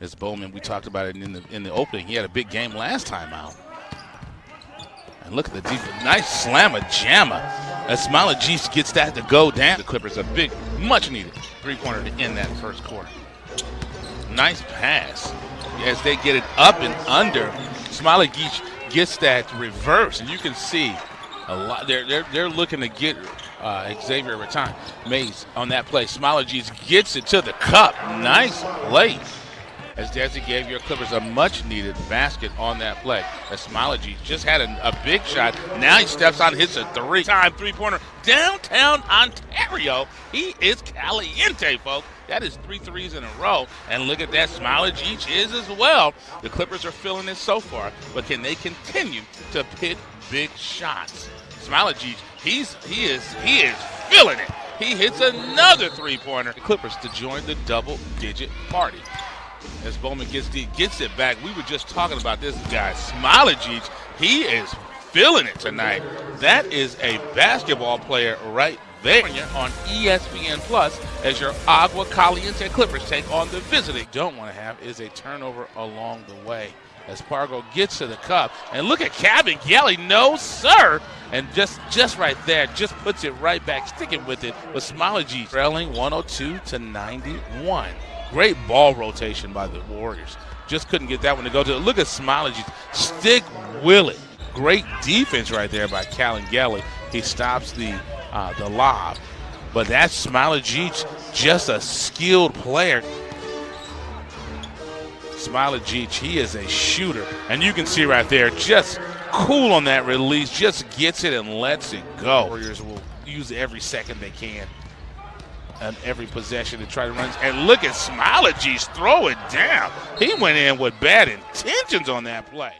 As Bowman, we talked about it in the in the opening. He had a big game last time out. And look at the deep, nice slammer jammer. As Jeeps gets that to go down. The Clippers a big, much needed three-pointer to end that first quarter. Nice pass as they get it up and under. Smiley Geach gets that reverse, and you can see a lot. They're they're, they're looking to get uh, Xavier Rattan Mays on that play. Smiley Geach gets it to the cup. Nice play as Desi gave your Clippers a much-needed basket on that play. As Smiley just had a, a, big shot. Now he steps on, hits a three-time three-pointer downtown Ontario. He is caliente, folks. That is three threes in a row. And look at that, Smiley Geach is as well. The Clippers are feeling it so far, but can they continue to hit big shots? Smiley Geach, he's he is he is feeling it. He hits another three-pointer. The Clippers to join the double-digit party as Bowman gets the, gets it back. We were just talking about this guy, Smiley. He is feeling it tonight. That is a basketball player right there on ESPN Plus as your Agua Caliente Clippers take on the visiting. Don't want to have is a turnover along the way as Pargo gets to the cup. And look at Kabengele, no sir. And just just right there, just puts it right back, sticking with it Smiley G trailing 102 to 91. Great ball rotation by the Warriors. Just couldn't get that one to go to. Look at G. Stick Willie. Great defense right there by Kabengele. He stops the uh, the lob. But that Geach, just a skilled player. Smiley Geach, he is a shooter. And you can see right there, just cool on that release, just gets it and lets it go. Warriors will use every second they can and every possession to try to run. And look at Geach throw it down. He went in with bad intentions on that play.